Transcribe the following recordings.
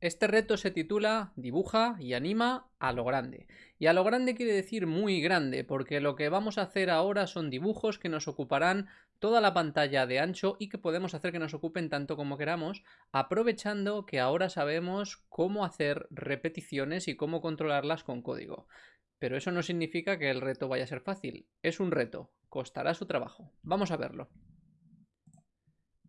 Este reto se titula Dibuja y anima a lo grande. Y a lo grande quiere decir muy grande, porque lo que vamos a hacer ahora son dibujos que nos ocuparán toda la pantalla de ancho y que podemos hacer que nos ocupen tanto como queramos, aprovechando que ahora sabemos cómo hacer repeticiones y cómo controlarlas con código. Pero eso no significa que el reto vaya a ser fácil. Es un reto, costará su trabajo. Vamos a verlo.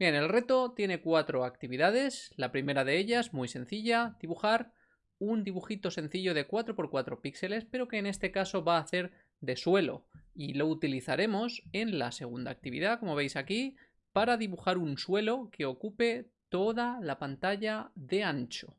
Bien, el reto tiene cuatro actividades. La primera de ellas, muy sencilla, dibujar un dibujito sencillo de 4x4 píxeles, pero que en este caso va a hacer de suelo. Y lo utilizaremos en la segunda actividad, como veis aquí, para dibujar un suelo que ocupe toda la pantalla de ancho.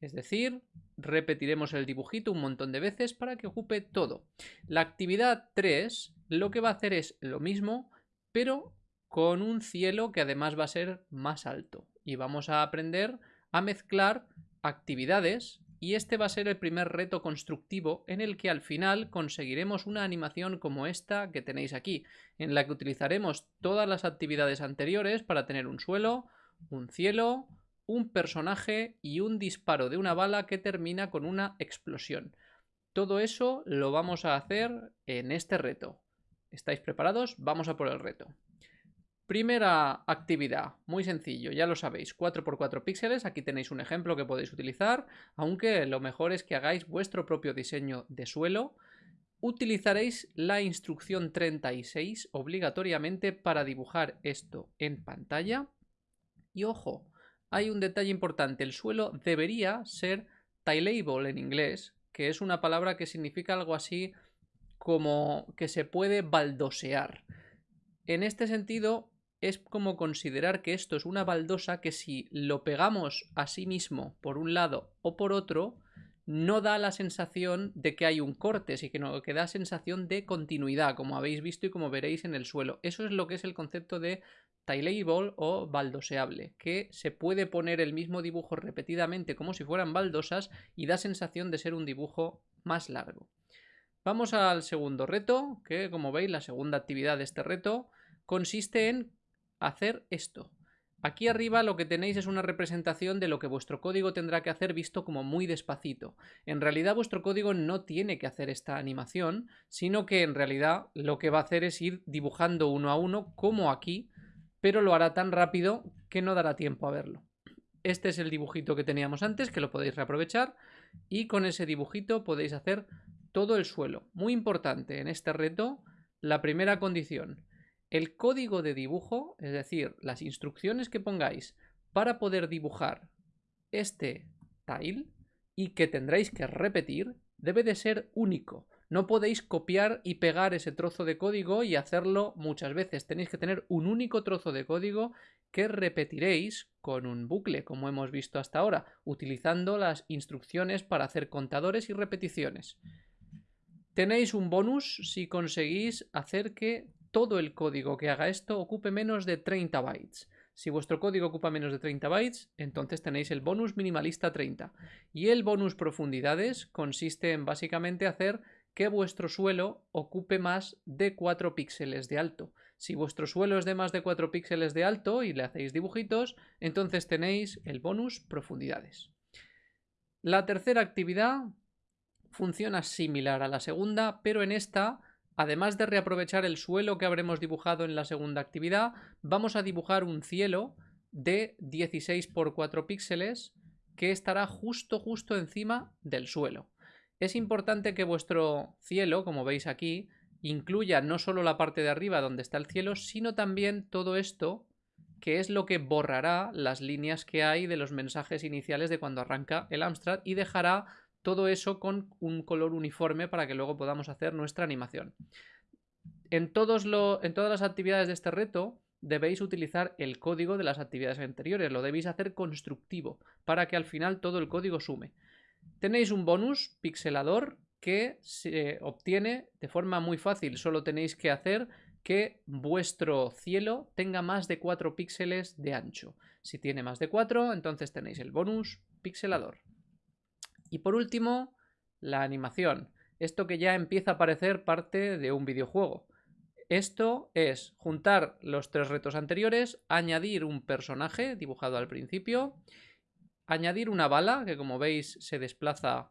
Es decir, repetiremos el dibujito un montón de veces para que ocupe todo. La actividad 3 lo que va a hacer es lo mismo, pero con un cielo que además va a ser más alto. Y vamos a aprender a mezclar actividades y este va a ser el primer reto constructivo en el que al final conseguiremos una animación como esta que tenéis aquí, en la que utilizaremos todas las actividades anteriores para tener un suelo, un cielo, un personaje y un disparo de una bala que termina con una explosión. Todo eso lo vamos a hacer en este reto. ¿Estáis preparados? Vamos a por el reto. Primera actividad, muy sencillo, ya lo sabéis, 4x4 píxeles, aquí tenéis un ejemplo que podéis utilizar, aunque lo mejor es que hagáis vuestro propio diseño de suelo. Utilizaréis la instrucción 36 obligatoriamente para dibujar esto en pantalla. Y ojo, hay un detalle importante, el suelo debería ser tileable en inglés, que es una palabra que significa algo así como que se puede baldosear. En este sentido, es como considerar que esto es una baldosa que si lo pegamos a sí mismo por un lado o por otro, no da la sensación de que hay un corte, sino que da sensación de continuidad, como habéis visto y como veréis en el suelo. Eso es lo que es el concepto de tileable o baldoseable, que se puede poner el mismo dibujo repetidamente como si fueran baldosas y da sensación de ser un dibujo más largo. Vamos al segundo reto, que como veis la segunda actividad de este reto consiste en hacer esto. Aquí arriba lo que tenéis es una representación de lo que vuestro código tendrá que hacer visto como muy despacito. En realidad vuestro código no tiene que hacer esta animación, sino que en realidad lo que va a hacer es ir dibujando uno a uno como aquí, pero lo hará tan rápido que no dará tiempo a verlo. Este es el dibujito que teníamos antes, que lo podéis reaprovechar, y con ese dibujito podéis hacer todo el suelo. Muy importante en este reto, la primera condición, el código de dibujo, es decir, las instrucciones que pongáis para poder dibujar este tile y que tendréis que repetir, debe de ser único. No podéis copiar y pegar ese trozo de código y hacerlo muchas veces. Tenéis que tener un único trozo de código que repetiréis con un bucle, como hemos visto hasta ahora, utilizando las instrucciones para hacer contadores y repeticiones. Tenéis un bonus si conseguís hacer que todo el código que haga esto ocupe menos de 30 bytes. Si vuestro código ocupa menos de 30 bytes, entonces tenéis el bonus minimalista 30. Y el bonus profundidades consiste en básicamente hacer que vuestro suelo ocupe más de 4 píxeles de alto. Si vuestro suelo es de más de 4 píxeles de alto y le hacéis dibujitos, entonces tenéis el bonus profundidades. La tercera actividad funciona similar a la segunda, pero en esta Además de reaprovechar el suelo que habremos dibujado en la segunda actividad, vamos a dibujar un cielo de 16 por 4 píxeles que estará justo justo encima del suelo. Es importante que vuestro cielo, como veis aquí, incluya no solo la parte de arriba donde está el cielo, sino también todo esto que es lo que borrará las líneas que hay de los mensajes iniciales de cuando arranca el Amstrad y dejará todo eso con un color uniforme para que luego podamos hacer nuestra animación. En, todas las actividades de este reto debéis utilizar el código de las actividades anteriores, lo debéis hacer constructivo para que al final todo el código sume. Tenéis un bonus pixelador que se obtiene de forma muy fácil, solo tenéis que hacer que vuestro cielo tenga más de 4 píxeles de ancho. Si tiene más de 4, entonces tenéis el bonus pixelador. Y por último, la animación. Esto que ya empieza a parecer parte de un videojuego. Esto es juntar los tres retos anteriores, añadir un personaje dibujado al principio añadir una bala, que como veis se desplaza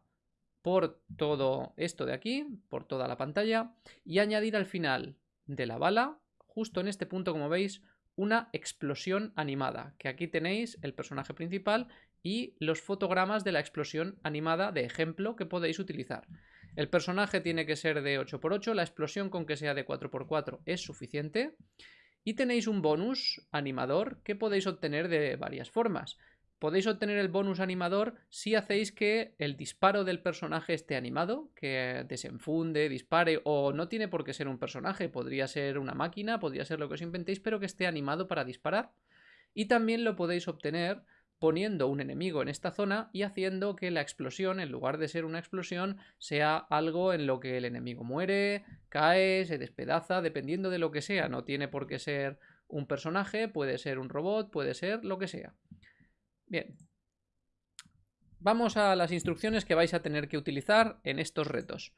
por todo esto de aquí, por toda la pantalla, y añadir al final de la bala, justo en este punto como veis, una explosión animada, que aquí tenéis el personaje principal y los fotogramas de la explosión animada de ejemplo que podéis utilizar. El personaje tiene que ser de 8x8, la explosión con que sea de 4x4 es suficiente. Y tenéis un bonus animador que podéis obtener de varias formas. Podéis obtener el bonus animador si hacéis que el disparo del personaje esté animado, que desenfunde, dispare, o no tiene por qué ser un personaje, podría ser una máquina, podría ser lo que os inventéis, pero que esté animado para disparar. Y también lo podéis obtener poniendo un enemigo en esta zona y haciendo que la explosión, en lugar de ser una explosión, sea algo en lo que el enemigo muere, cae, se despedaza, dependiendo de lo que sea. No tiene por qué ser un personaje, puede ser un robot, puede ser lo que sea. Bien. Vamos a las instrucciones que vais a tener que utilizar en estos retos.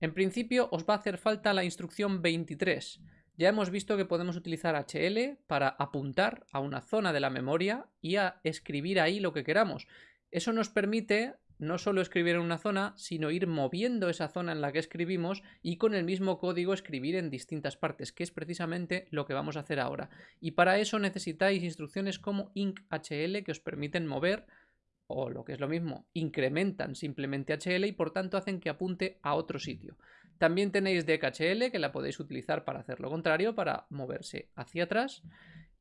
En principio os va a hacer falta la instrucción 23, ya hemos visto que podemos utilizar HL para apuntar a una zona de la memoria y a escribir ahí lo que queramos. Eso nos permite no solo escribir en una zona, sino ir moviendo esa zona en la que escribimos y con el mismo código escribir en distintas partes, que es precisamente lo que vamos a hacer ahora. Y para eso necesitáis instrucciones como IncHL que os permiten mover, o lo que es lo mismo, incrementan simplemente HL y por tanto hacen que apunte a otro sitio. También tenéis DKHL que la podéis utilizar para hacer lo contrario, para moverse hacia atrás.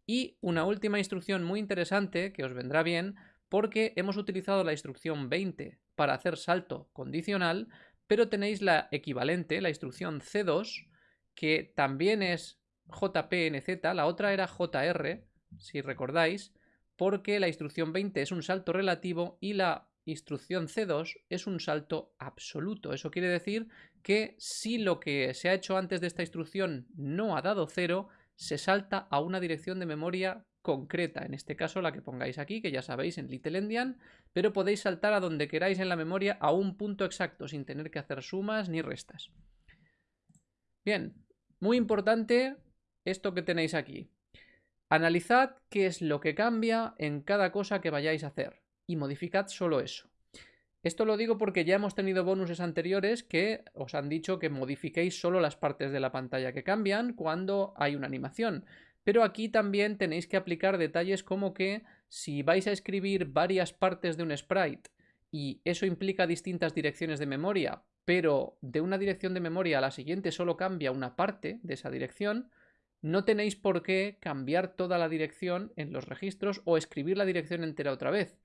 Y una última instrucción muy interesante que os vendrá bien porque hemos utilizado la instrucción 20 para hacer salto condicional, pero tenéis la equivalente, la instrucción C2, que también es JPNZ, la otra era JR, si recordáis, porque la instrucción 20 es un salto relativo y la instrucción C2 es un salto absoluto. Eso quiere decir que si lo que se ha hecho antes de esta instrucción no ha dado cero, se salta a una dirección de memoria concreta, en este caso la que pongáis aquí, que ya sabéis en Little Endian, pero podéis saltar a donde queráis en la memoria a un punto exacto, sin tener que hacer sumas ni restas. Bien, muy importante esto que tenéis aquí. Analizad qué es lo que cambia en cada cosa que vayáis a hacer y modificad solo eso. Esto lo digo porque ya hemos tenido bonuses anteriores que os han dicho que modifiquéis solo las partes de la pantalla que cambian cuando hay una animación. Pero aquí también tenéis que aplicar detalles como que si vais a escribir varias partes de un sprite y eso implica distintas direcciones de memoria, pero de una dirección de memoria a la siguiente solo cambia una parte de esa dirección, no tenéis por qué cambiar toda la dirección en los registros o escribir la dirección entera otra vez.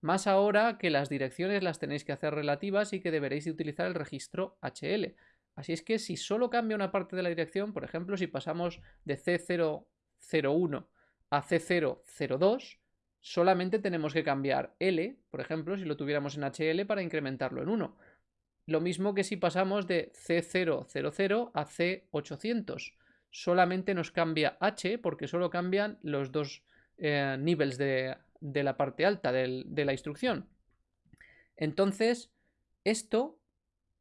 Más ahora que las direcciones las tenéis que hacer relativas y que deberéis de utilizar el registro HL. Así es que si solo cambia una parte de la dirección, por ejemplo, si pasamos de C001 a C002, solamente tenemos que cambiar L, por ejemplo, si lo tuviéramos en HL para incrementarlo en 1. Lo mismo que si pasamos de C000 a C800. Solamente nos cambia H porque solo cambian los dos eh, niveles de, de la parte alta de la instrucción. Entonces, esto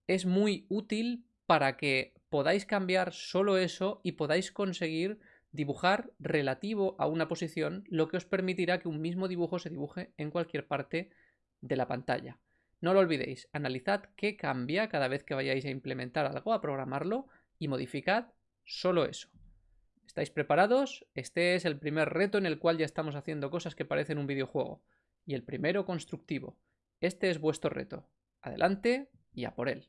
es muy útil para que podáis cambiar solo eso y podáis conseguir dibujar relativo a una posición, lo que os permitirá que un mismo dibujo se dibuje en cualquier parte de la pantalla. No lo olvidéis, analizad qué cambia cada vez que vayáis a implementar algo, a programarlo y modificad solo eso. ¿Estáis preparados? Este es el primer reto en el cual ya estamos haciendo cosas que parecen un videojuego. Y el primero constructivo. Este es vuestro reto. Adelante y a por él.